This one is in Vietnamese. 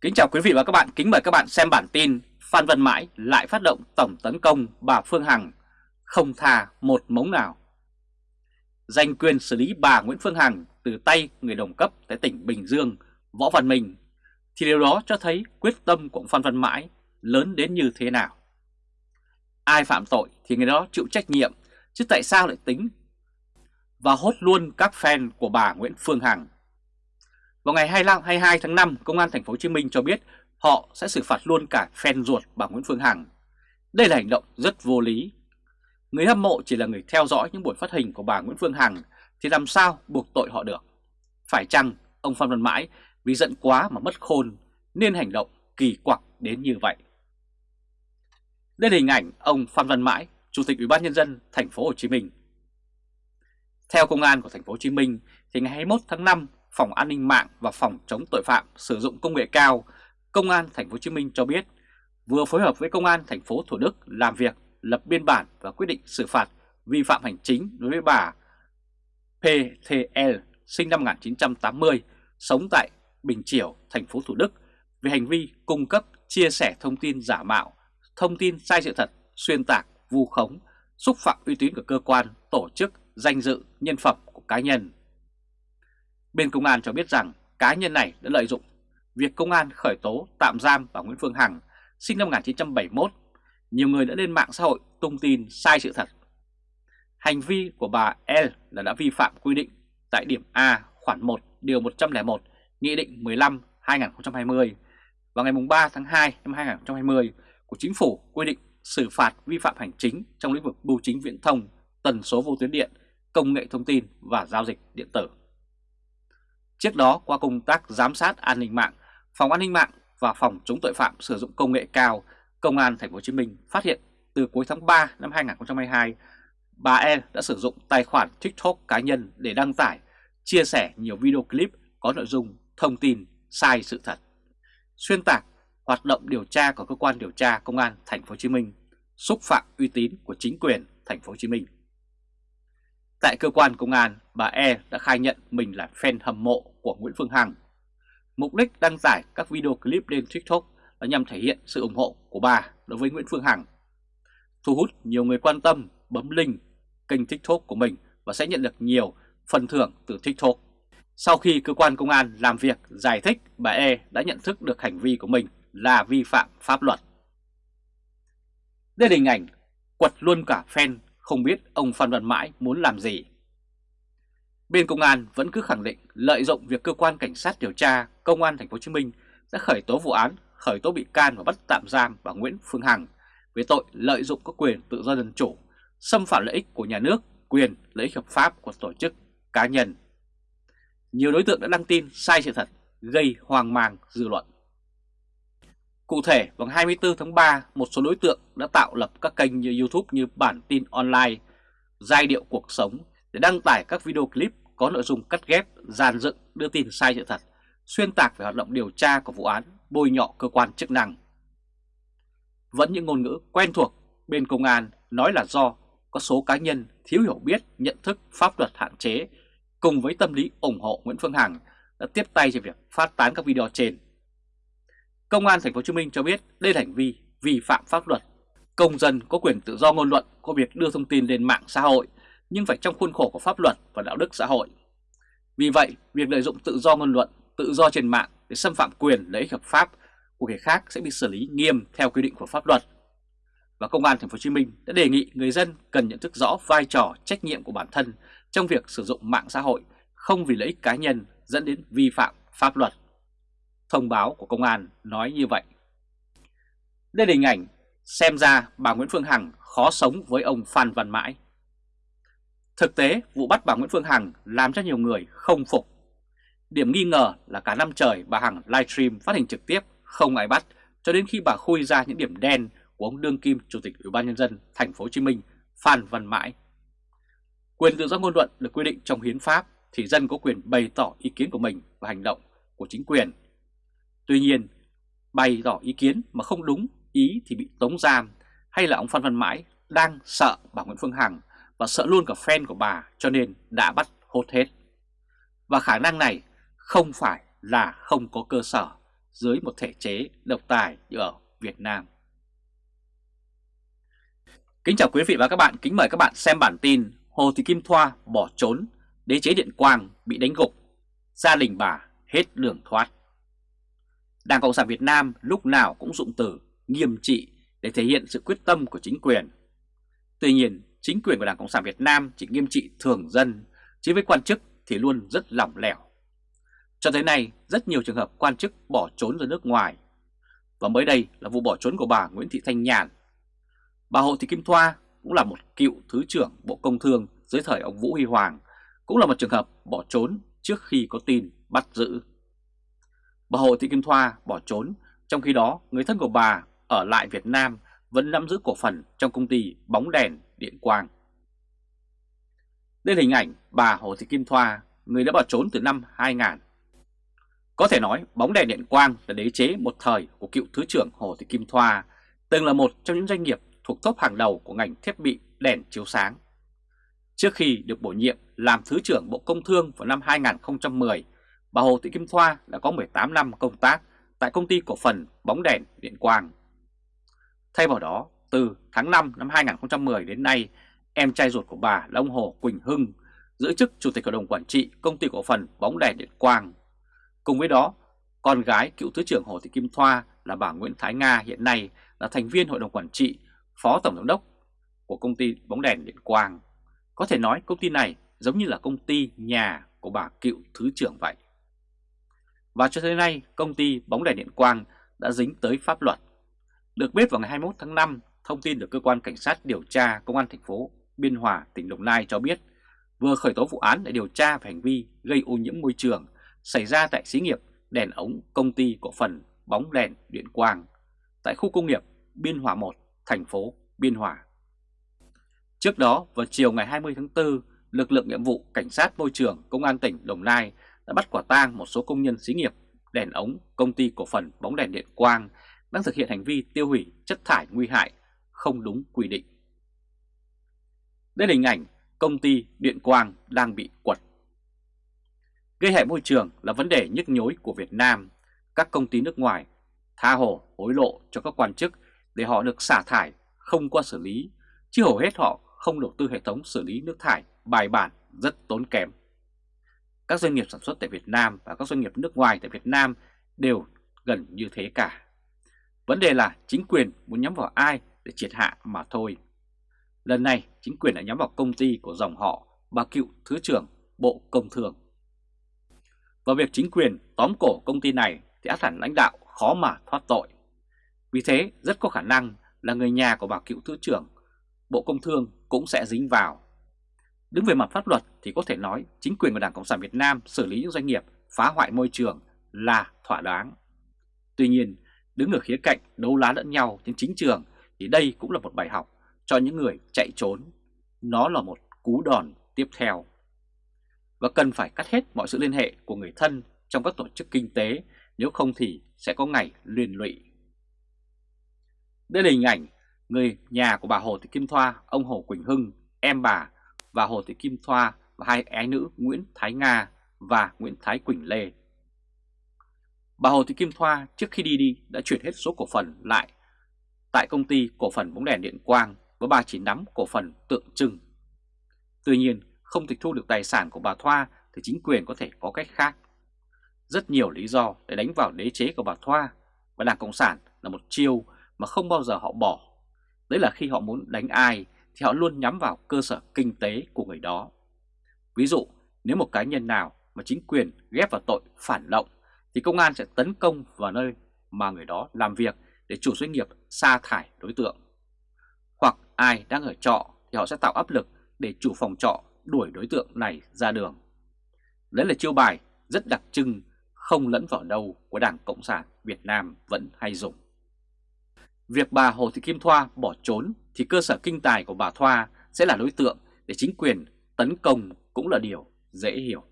Kính chào quý vị và các bạn, kính mời các bạn xem bản tin Phan Văn Mãi lại phát động tổng tấn công bà Phương Hằng, không tha một mống nào. Giành quyền xử lý bà Nguyễn Phương Hằng từ tay người đồng cấp tại tỉnh Bình Dương, Võ Văn Minh, thì điều đó cho thấy quyết tâm của Phan Văn Mãi lớn đến như thế nào. Ai phạm tội thì người đó chịu trách nhiệm, chứ tại sao lại tính và hốt luôn các fan của bà Nguyễn Phương Hằng vào ngày 25, 22 tháng 5, Công an Thành phố Hồ Chí Minh cho biết họ sẽ xử phạt luôn cả fan ruột bà Nguyễn Phương Hằng. Đây là hành động rất vô lý. Người hâm mộ chỉ là người theo dõi những buổi phát hình của bà Nguyễn Phương Hằng thì làm sao buộc tội họ được? Phải chăng ông Phan Văn Mãi vì giận quá mà mất khôn nên hành động kỳ quặc đến như vậy? Đây là hình ảnh ông Phan Văn Mãi, Chủ tịch Ủy ban nhân dân thành phố Hồ Chí Minh. Theo công an của thành phố Hồ Chí Minh thì ngày 21 tháng 5 Phòng An ninh mạng và Phòng chống tội phạm sử dụng công nghệ cao, Công an Thành phố Hồ Chí Minh cho biết vừa phối hợp với Công an thành phố Thủ Đức làm việc, lập biên bản và quyết định xử phạt vi phạm hành chính đối với bà PTL sinh năm 1980, sống tại Bình Triều, thành phố Thủ Đức về hành vi cung cấp, chia sẻ thông tin giả mạo, thông tin sai sự thật, xuyên tạc, vu khống, xúc phạm uy tín của cơ quan, tổ chức, danh dự, nhân phẩm của cá nhân. Bên công an cho biết rằng cá nhân này đã lợi dụng việc công an khởi tố tạm giam bà Nguyễn Phương Hằng sinh năm 1971. Nhiều người đã lên mạng xã hội tung tin sai sự thật. Hành vi của bà L là đã vi phạm quy định tại điểm A khoản 1 điều 101 Nghị định 15 2020 vào ngày 3 tháng 2 năm 2020 của Chính phủ quy định xử phạt vi phạm hành chính trong lĩnh vực bưu chính viễn thông, tần số vô tuyến điện, công nghệ thông tin và giao dịch điện tử. Trước đó qua công tác giám sát an ninh mạng, Phòng An ninh mạng và Phòng chống tội phạm sử dụng công nghệ cao, Công an Thành phố Hồ Chí Minh phát hiện từ cuối tháng 3 năm 2022, bà E đã sử dụng tài khoản TikTok cá nhân để đăng tải, chia sẻ nhiều video clip có nội dung thông tin sai sự thật, xuyên tạc hoạt động điều tra của cơ quan điều tra Công an Thành phố Hồ Chí Minh, xúc phạm uy tín của chính quyền Thành phố Hồ Chí Minh. Tại cơ quan công an, bà E đã khai nhận mình là fan hâm mộ của Nguyễn Phương Hằng. Mục đích đăng tải các video clip lên TikTok là nhằm thể hiện sự ủng hộ của bà đối với Nguyễn Phương Hằng. Thu hút nhiều người quan tâm bấm link kênh TikTok của mình và sẽ nhận được nhiều phần thưởng từ TikTok. Sau khi cơ quan công an làm việc giải thích, bà E đã nhận thức được hành vi của mình là vi phạm pháp luật. Đây là hình ảnh quật luôn cả fan không biết ông Phan Văn Mãi muốn làm gì. Bên công an vẫn cứ khẳng định lợi dụng việc cơ quan cảnh sát điều tra công an thành phố Hồ Chí Minh đã khởi tố vụ án, khởi tố bị can và bắt tạm giam bà Nguyễn Phương Hằng về tội lợi dụng các quyền tự do dân chủ, xâm phạm lợi ích của nhà nước, quyền lợi ích hợp pháp của tổ chức, cá nhân. Nhiều đối tượng đã đăng tin sai sự thật, gây hoang mang dư luận. Cụ thể, vào 24 tháng 3, một số đối tượng đã tạo lập các kênh như YouTube như Bản tin online, Giai điệu cuộc sống để đăng tải các video clip có nội dung cắt ghép, dàn dựng, đưa tin sai sự thật, xuyên tạc về hoạt động điều tra của vụ án, bôi nhọ cơ quan chức năng. Vẫn những ngôn ngữ quen thuộc bên công an nói là do có số cá nhân thiếu hiểu biết, nhận thức pháp luật hạn chế cùng với tâm lý ủng hộ Nguyễn Phương Hằng đã tiếp tay cho việc phát tán các video trên. Công an thành phố Hồ Chí Minh cho biết đây là hành vi vi phạm pháp luật. Công dân có quyền tự do ngôn luận có việc đưa thông tin lên mạng xã hội nhưng phải trong khuôn khổ của pháp luật và đạo đức xã hội. Vì vậy, việc lợi dụng tự do ngôn luận, tự do trên mạng để xâm phạm quyền lợi ích hợp pháp của người khác sẽ bị xử lý nghiêm theo quy định của pháp luật. Và Công an Thành phố Hồ Chí Minh đã đề nghị người dân cần nhận thức rõ vai trò trách nhiệm của bản thân trong việc sử dụng mạng xã hội không vì lợi ích cá nhân dẫn đến vi phạm pháp luật. Thông báo của công an nói như vậy. Đây là hình ảnh xem ra bà Nguyễn Phương Hằng khó sống với ông Phan Văn Mãi. Thực tế, vụ bắt bà Nguyễn Phương Hằng làm cho nhiều người không phục. Điểm nghi ngờ là cả năm trời bà Hằng livestream phát hình trực tiếp không ai bắt cho đến khi bà khui ra những điểm đen của ông đương kim chủ tịch Ủy ban nhân dân thành phố Hồ Chí Minh Phan Văn Mãi. Quyền tự do ngôn luận được quy định trong hiến pháp thì dân có quyền bày tỏ ý kiến của mình và hành động của chính quyền. Tuy nhiên, bày tỏ ý kiến mà không đúng ý thì bị tống giam hay là ông Phan Văn Mãi đang sợ bà Nguyễn Phương Hằng và sợ luôn cả fan của bà cho nên đã bắt hốt hết. Và khả năng này không phải là không có cơ sở, dưới một thể chế độc tài như ở Việt Nam. Kính chào quý vị và các bạn, kính mời các bạn xem bản tin Hồ Thị Kim Thoa bỏ trốn, đế chế Điện Quang bị đánh gục, gia đình bà hết đường thoát. Đảng Cộng sản Việt Nam lúc nào cũng dụng từ nghiêm trị để thể hiện sự quyết tâm của chính quyền. Tuy nhiên, chính quyền của Đảng Cộng sản Việt Nam chỉ nghiêm trị thường dân, chứ với quan chức thì luôn rất lỏng lẻo. Cho tới nay, rất nhiều trường hợp quan chức bỏ trốn ra nước ngoài. Và mới đây là vụ bỏ trốn của bà Nguyễn Thị Thanh Nhàn. Bà Hồ Thị Kim Thoa cũng là một cựu Thứ trưởng Bộ Công Thương dưới thời ông Vũ Huy Hoàng, cũng là một trường hợp bỏ trốn trước khi có tin bắt giữ. Bà Hồ Thị Kim Thoa bỏ trốn, trong khi đó người thân của bà ở lại Việt Nam vẫn nắm giữ cổ phần trong công ty bóng đèn điện quang. Đây là hình ảnh bà Hồ Thị Kim Thoa, người đã bỏ trốn từ năm 2000. Có thể nói bóng đèn điện quang là đế chế một thời của cựu Thứ trưởng Hồ Thị Kim Thoa, từng là một trong những doanh nghiệp thuộc top hàng đầu của ngành thiết bị đèn chiếu sáng. Trước khi được bổ nhiệm làm Thứ trưởng Bộ Công Thương vào năm 2010, bà Hồ Thị Kim Thoa đã có 18 năm công tác tại công ty cổ phần bóng đèn điện quang. Thay vào đó, từ tháng 5 năm 2010 đến nay, em trai ruột của bà là ông Hồ Quỳnh Hưng giữ chức Chủ tịch Hội đồng Quản trị Công ty Cổ phần Bóng đèn Điện Quang. Cùng với đó, con gái cựu Thứ trưởng Hồ Thị Kim Thoa là bà Nguyễn Thái Nga hiện nay là thành viên Hội đồng Quản trị, Phó Tổng Giám đốc của Công ty Bóng đèn Điện Quang. Có thể nói công ty này giống như là công ty nhà của bà cựu Thứ trưởng vậy. Và cho tới nay, công ty Bóng đèn Điện Quang đã dính tới pháp luật. Được biết vào ngày 21 tháng 5, thông tin được cơ quan cảnh sát điều tra công an thành phố Biên Hòa, tỉnh Đồng Nai cho biết vừa khởi tố vụ án để điều tra về hành vi gây ô nhiễm môi trường xảy ra tại xí nghiệp đèn ống công ty cổ phần bóng đèn điện quang tại khu công nghiệp Biên Hòa 1, thành phố Biên Hòa. Trước đó, vào chiều ngày 20 tháng 4, lực lượng nhiệm vụ Cảnh sát Môi trường Công an tỉnh Đồng Nai đã bắt quả tang một số công nhân xí nghiệp đèn ống công ty cổ phần bóng đèn điện quang đang thực hiện hành vi tiêu hủy chất thải nguy hại không đúng quy định. Đây là hình ảnh công ty điện quang đang bị quật. Gây hại môi trường là vấn đề nhức nhối của Việt Nam. Các công ty nước ngoài tha hồ hối lộ cho các quan chức để họ được xả thải không qua xử lý, chứ hầu hết họ không đầu tư hệ thống xử lý nước thải bài bản rất tốn kém. Các doanh nghiệp sản xuất tại Việt Nam và các doanh nghiệp nước ngoài tại Việt Nam đều gần như thế cả. Vấn đề là chính quyền muốn nhắm vào ai để triệt hạ mà thôi. Lần này, chính quyền đã nhắm vào công ty của dòng họ bà cựu Thứ trưởng Bộ Công Thương. Và việc chính quyền tóm cổ công ty này thì át hẳn lãnh đạo khó mà thoát tội. Vì thế, rất có khả năng là người nhà của bà cựu Thứ trưởng Bộ Công Thương cũng sẽ dính vào. Đứng về mặt pháp luật thì có thể nói chính quyền của Đảng Cộng sản Việt Nam xử lý những doanh nghiệp phá hoại môi trường là thỏa đáng. Tuy nhiên, đứng ở khía cạnh đấu lá lẫn nhau trên chính trường thì đây cũng là một bài học cho những người chạy trốn. Nó là một cú đòn tiếp theo. Và cần phải cắt hết mọi sự liên hệ của người thân trong các tổ chức kinh tế, nếu không thì sẽ có ngày liên lụy. Đây là hình ảnh người nhà của bà Hồ Thị Kim Thoa, ông Hồ Quỳnh Hưng, em bà và Hồ Thị Kim Thoa và hai ái nữ Nguyễn Thái Nga và Nguyễn Thái Quỳnh Lê. Bà Hồ Thị Kim Thoa trước khi đi đi đã chuyển hết số cổ phần lại tại công ty cổ phần bóng đèn điện quang với bà chỉ nắm cổ phần tượng trưng. Tuy nhiên, không tịch thu được tài sản của bà Thoa thì chính quyền có thể có cách khác. Rất nhiều lý do để đánh vào đế chế của bà Thoa và Đảng Cộng sản là một chiêu mà không bao giờ họ bỏ. Đấy là khi họ muốn đánh ai thì họ luôn nhắm vào cơ sở kinh tế của người đó. Ví dụ, nếu một cá nhân nào mà chính quyền ghép vào tội phản động thì công an sẽ tấn công vào nơi mà người đó làm việc để chủ doanh nghiệp sa thải đối tượng. Hoặc ai đang ở trọ thì họ sẽ tạo áp lực để chủ phòng trọ đuổi đối tượng này ra đường. Đấy là chiêu bài rất đặc trưng không lẫn vào đâu của Đảng Cộng sản Việt Nam vẫn hay dùng. Việc bà Hồ Thị Kim Thoa bỏ trốn thì cơ sở kinh tài của bà Thoa sẽ là đối tượng để chính quyền tấn công cũng là điều dễ hiểu.